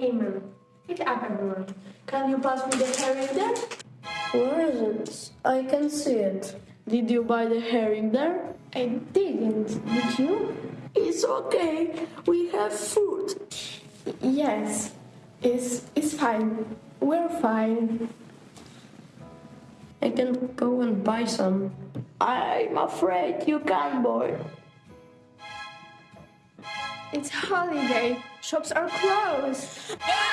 Amen. Pick up everyone. Can you pass me the herring there? Where is it? I can see it. Did you buy the herring there? I didn't. Did you? It's okay. We have food. Yes. It's, it's fine. We're fine. I can go and buy some. I'm afraid you can't, boy. It's holiday. Shops are closed.